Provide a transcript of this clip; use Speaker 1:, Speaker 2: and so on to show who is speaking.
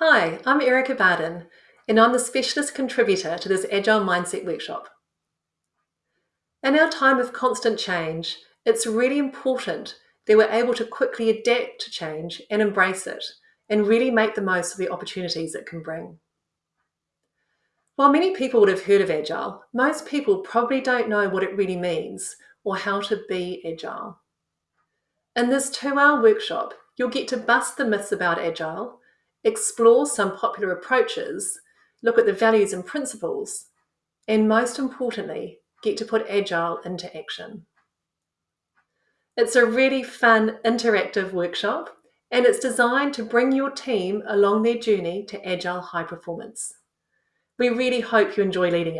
Speaker 1: Hi, I'm Erica Barden, and I'm the specialist contributor to this Agile Mindset workshop. In our time of constant change, it's really important that we're able to quickly adapt to change and embrace it, and really make the most of the opportunities it can bring. While many people would have heard of Agile, most people probably don't know what it really means or how to be Agile. In this two-hour workshop, you'll get to bust the myths about Agile, explore some popular approaches, look at the values and principles, and most importantly, get to put Agile into action. It's a really fun, interactive workshop, and it's designed to bring your team along their journey to Agile high performance. We really hope you enjoy leading it.